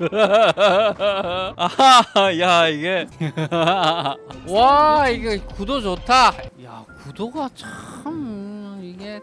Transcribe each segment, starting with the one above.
아하 야 이게. 와 이게 구도 좋다. 야 구도가 참 이게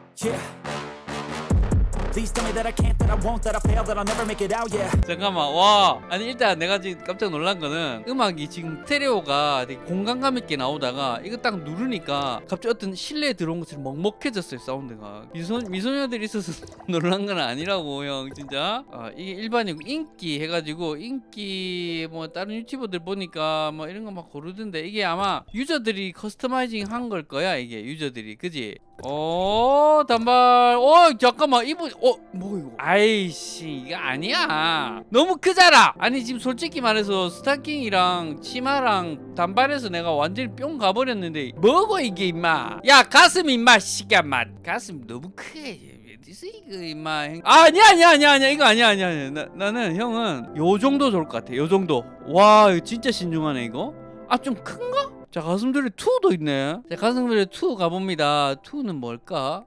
잠깐만 와. 아니 일단 내가 지금 깜짝 놀란 거는 음악이 지금 스테레오가 되게 공간감 있게 나오다가 이거 딱 누르니까 갑자기 어떤 실내에 들어온 것처럼 먹먹해졌어요 사운드가. 미소, 미소녀들이 있어서 놀란 건 아니라고 형 진짜. 아, 이게 일반이고 인기 해가지고 인기 뭐 다른 유튜버들 보니까 뭐 이런 거 막 고르던데 이게 아마 유저들이 customizing 한 걸 거야 이게 유저들이. 그지 어 단발. 어 잠깐만. 이분 어 뭐 이거? 아이씨 이거 아니야. 너무 크잖아. 아니 지금 솔직히 말해서 스타킹이랑 치마랑 단발에서 내가 완전히 뿅 가버렸는데 뭐고 이게 임마? 야 가슴 임마 시간 맛 가슴 너무 크게. 어디서 이거 임마? 형- 아니야 아니야 아니야 아니야. 이거 아니야 아니야 아니야. 나, 나는 형은 요 정도 좋을 것 같아. 요 정도. 와 이거 진짜 신중하네 이거. 아 좀 큰가? 자 가슴들이 2도 있네. 자 가슴들이 2 가봅니다. 2는 뭘까?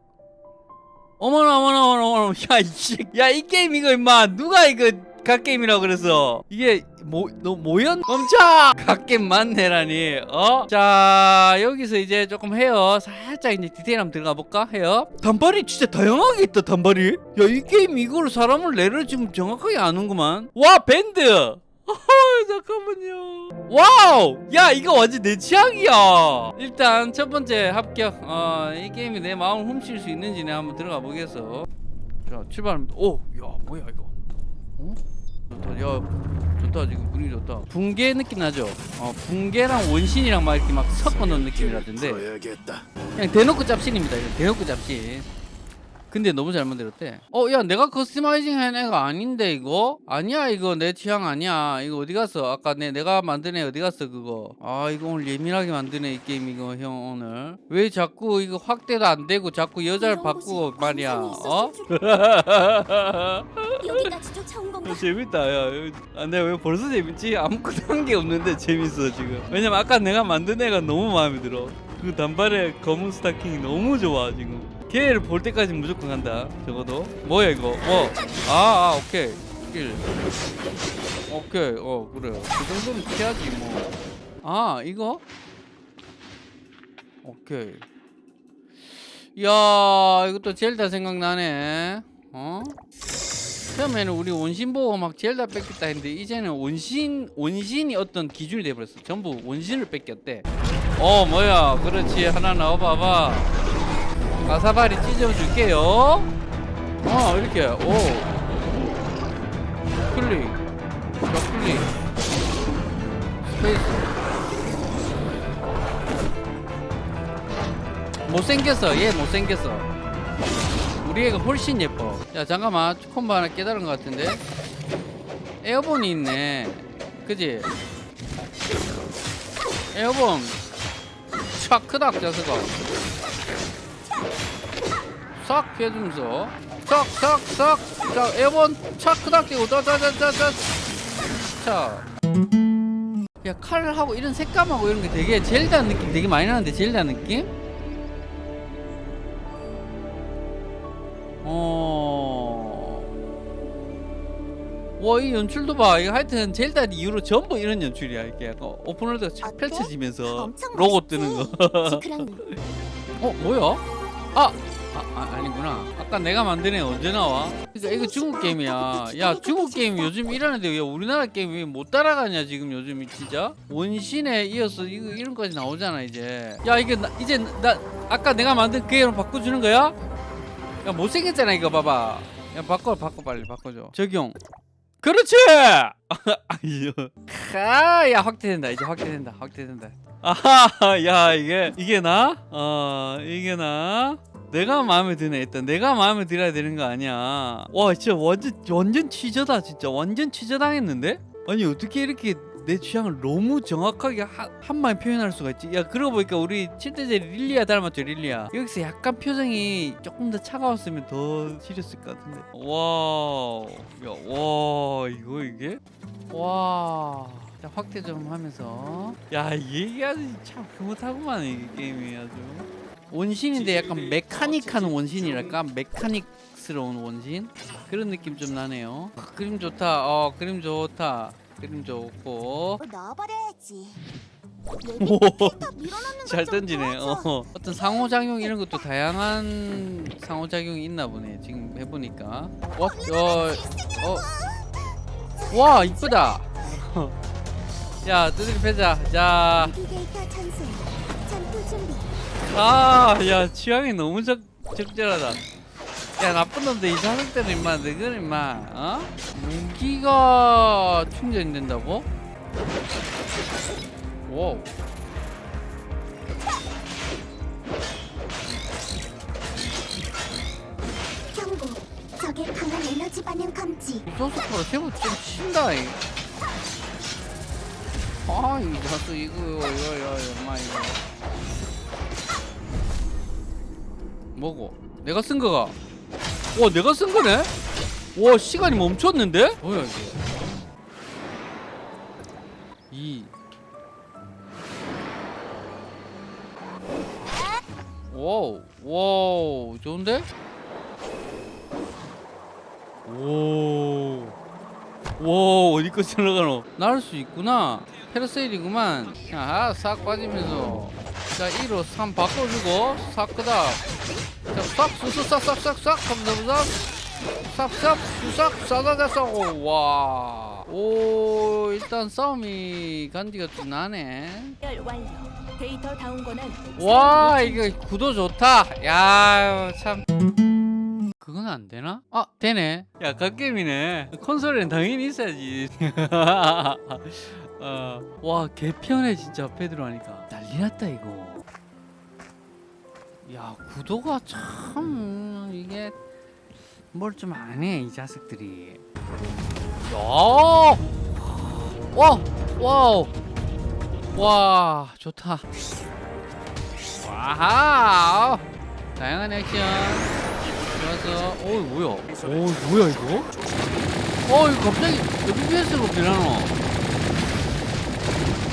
어머나 어머나 어머나 어머나. 야이야이 게임 이거 임마. 누가 이거 갓게임이라고 그래서? 이게 뭐너 모연? 멈춰! 갓게임 맞네라니. 어 자 여기서 이제 조금 헤어 살짝 이제 디테일 한번 들어가 볼까? 헤어 단발이 진짜 다양하게 있다 단발이. 야 이 게임 이걸 사람을 레를 지금 정확하게 아는구만. 와 밴드 잠깐만요. Wow! 야, 이거 완전 내 취향이야. 일단 첫 번째 합격. 어, 이 게임이 내 마음을 훔칠 수 있는지 내가 한번 들어가 보겠어. 자, 출발합니다. 오, 야, 뭐야 이거? 어? 좋다. 야, 좋다. 지금 분위기 좋다. 붕괴 느낌 나죠? 어, 붕괴랑 원신이랑 막 이렇게 막 섞어 놓은 느낌이라던데. 그냥 대놓고 짭신입니다. 이거 대놓고 짭신. 근데 너무 잘 만들었대. 어, 야, 내가 customizing 한 애가 아닌데 이거? 아니야, 이거 내 취향 아니야. 이거 어디 갔어? 아까 내 내가 만든 애 어디 갔어 그거? 아, 이거 오늘 예민하게 만드네 이 게임 이거 형 오늘. 왜 자꾸 이거 확대도 안 되고 자꾸 여자를 바꾸고 말이야? 어? 여기까지 쫓아온 건가? 재밌다, 야. 아, 내가 왜 벌써 재밌지? 아무것도 한 게 없는데 재밌어 지금. 왜냐면 아까 내가 만든 애가 너무 마음에 들어. 그 단발의 검은 스타킹이 너무 좋아 지금. 걔를 볼 때까지 무조건 간다. 적어도. 뭐야 이거? 뭐? 아, 아 오케이. 스킬. 오케이. 어 그래. 그 정도는 해야지 뭐. 아 이거? 오케이. 야 이것도 젤다 생각나네. 어? 처음에는 우리 원신 보고 막 젤다 베꼈다 했는데 이제는 원신 원신이 어떤 기준이 돼버렸어. 전부 원신을 베꼈대. 어 뭐야? 그렇지 하나 넣어봐봐. 가사바리 찢어줄게요. 어 이렇게 오 클릭, 좌클릭, space. 못생겼어. 얘 못생겼어. 우리 애가 훨씬 예뻐. 야 잠깐만 콤보 하나 깨달은 것 같은데. 에어본이 있네. 그지? airborne 촥 크닥 자스가 싹 피해주면서 싹싹싹 자 airborne 촥 크닥 뛰고 자자자자자 자 야 칼하고 이런 색감하고 이런 게 되게 젤다 느낌 되게 많이 나는데 젤다 느낌? 어. 와, 이 연출도 봐. 이거 하여튼 젤다 이후로 전부 이런 연출이야. 이게 약간 오픈월드가 착 어때? 펼쳐지면서 로고? 뜨는 거. 어, 뭐야? 아! 아, 아 아니구나. 아까 내가 애 언제 나와? 그러니까 이거 중국 게임이야. 야, 중국 게임 요즘 이러는데 왜 우리나라 게임 왜못 따라가냐 지금 요즘 진짜? 원신에 이어서 이거 이런 거지 나오잖아 이제. 야, 이게 나, 이제 나 아까 내가 만든 그 애로 바꿔주는 거야? 야, 못생겼잖아 이거 봐봐. 야, 바꿔 바꿔 빨리 바꿔줘. 적용. 그렇지. 아유. 아, 야 확대된다. 이제 확대된다. 확대된다. 아하, 야 이게 이게 나? 어, 이게 나? 내가 마음에 드네 일단. 내가 마음에 들어야 되는 거 아니야. 와 진짜 완전 완전 취저다 진짜. 완전 취저 당했는데? 아니 어떻게 이렇게 내 취향을 너무 정확하게 하, 한마디 표현할 수가 있지? 야 그러고 보니까 우리 7대죄 릴리아 닮았죠 릴리아? 여기서 약간 표정이 조금 더 차가웠으면 더 지렸을 것 같은데. Wow. 야와 이거 이게? 와 자, 확대 좀 하면서. 야 아주 참 흐뭇하구만 이 게임이 아주 원신인데 약간 메카닉한 원신이랄까 메카닉 흑막스러운 원신 그런 느낌 좀 나네요. 아, 그림 좋다. 어 그림 좋다. 그림 좋고 밀어넣는 잘 던지네. 어. 어떤 상호작용 이런 것도 다양한 상호작용이 있나 보네. 지금 해보니까. 와, 어, 어, 와 이쁘다. 야 두드리 패자. 자, 아, 야 취향이 너무 적 적절하다. 야 나쁜 놈들 이 자석들은 임마 너희는 임마 어? 무기가 충전된다고? 와우 경고. 적의 강한 에너지 반응 감지. 소스코로 제법 좀 친다 이. 아 이 자수 이거 이거 이거 뭐고? 내가 쓴 거가 와 내가 쓴 거네? 와 시간이 멈췄는데? 뭐야 이게 이 Wow wow 좋은데? 오. 와 어디까지 올라가노? 날수 있구나. parasail이구만. 야, 싹 빠지면서. 자, 2로 3 바꿔주고, 싹 그다. 자, 싹, 수수, 싹, 싹, 싹, 싹, 감사합니다. 싹, 싹, 수싹, 싸다다 싸고, 와. 오, 일단 싸움이 간지가 좀 나네. 와, 이거 구도 좋다. 야, 참. 그건 안 되나? 아, 되네. 야, 갓겜이네. 콘솔에는 당연히 있어야지. 어. 와, 개편해 진짜 페드로 하니까. 난리 났다 이거. 야, 구도가 참 이게 뭘 좀 안 해, 이 자식들이. 야! 와! Wow! 와, 좋다. Wow! 다양한 액션. 좋았어. 오, 뭐야? 오, 뭐야 이거? 어, 이거 갑자기 FPS로 변하노?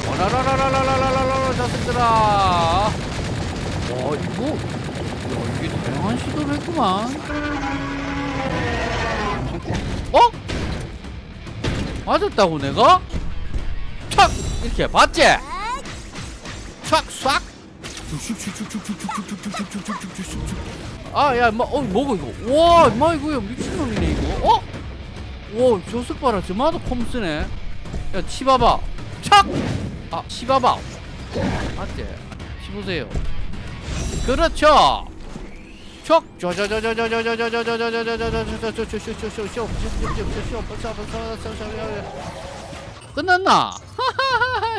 와라라라라라라라라라 자식들아. 와, 이거, 야, 이게 다양한 시도를 했구만. 어? 맞았다고 내가? 촥! 이렇게 봤지? 촥, 싹! 아, 야, 마, 어, 뭐고 이거? 와, 마 이거야 미친놈이네 이거. 어? 와, 저색 봐라, 저마다 콤 쓰네. 야, 치봐봐. 착! 아, 치봐봐. 맞지? 치보세요. 그렇죠. 척! 끝났나?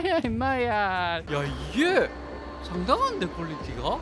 야 임마야 야 이게 상당한데 퀄리티가?